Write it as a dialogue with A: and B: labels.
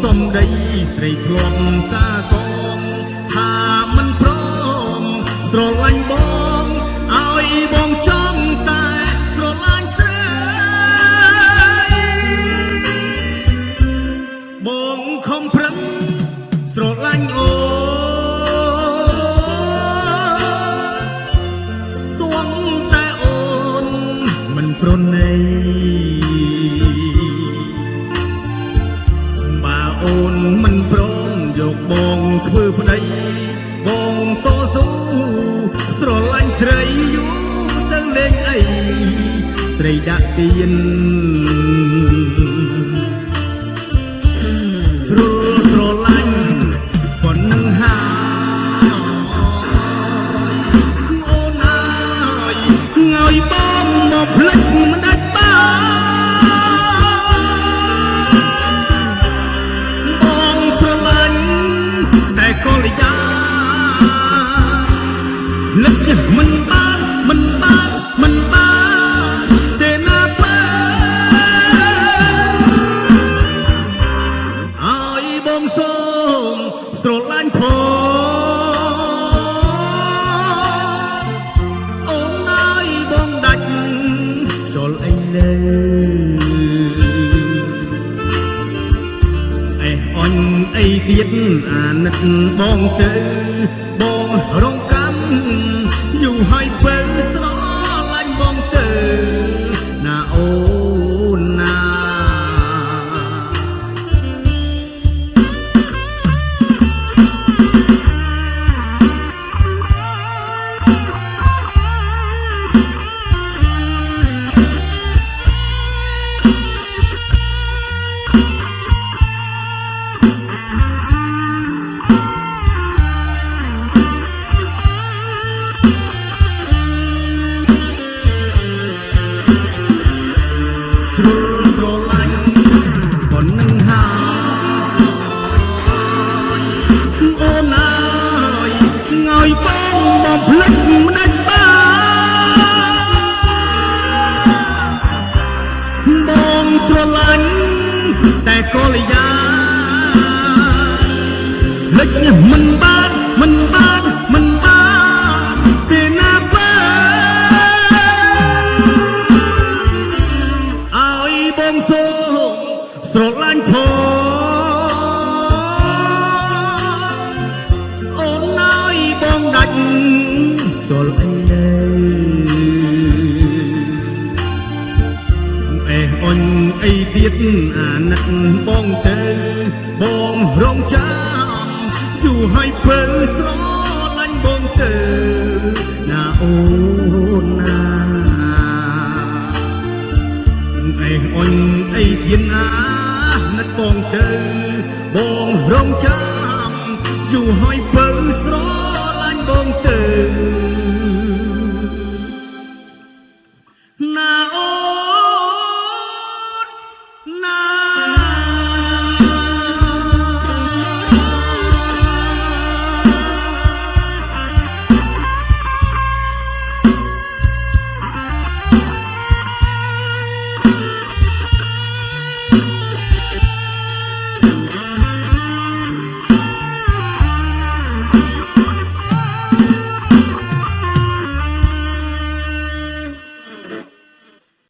A: ស្រនោះសំដីស្រីធ្លាប់សាសងថាមិនព្រមស្រឡាញ់បងឲ្យបងចង់តែស្រឡាញ់ស្រីបងខំប្រឹងស្រឡាញ់អូនទងតែអូនមិនប្រណី ធ្វើប្តីបងតស៊ូស្រឡាញ់ស្រីយូរទៅលេងអីស្រីដាក់ទៀនជ្រុលស្រឡាញ់ប៉ុណ្ណឹងហើយអូនអើយឲ្យបងមកភ្លេចមិន សូមស្រឡាញ់ផងអូនឲ្យបងដាច់ចុលអីលើអេអញអីទៀតអាណិតបងទៅ បងមកភ្លេចមិនដាច់បានបងស្រឡាញ់តែកលយាលិចមិនបានមិន ទៀតអាណិតបងទៅបងរងចាំយូរហើយពើស្រឡាញ់បងទៅណាអូនណាអេអញអីទៀនណានឹកបងទៅបងរងចាំយូរហើយបើស្រឡាញ់បងទៅ